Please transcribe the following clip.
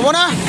¿Cómo no?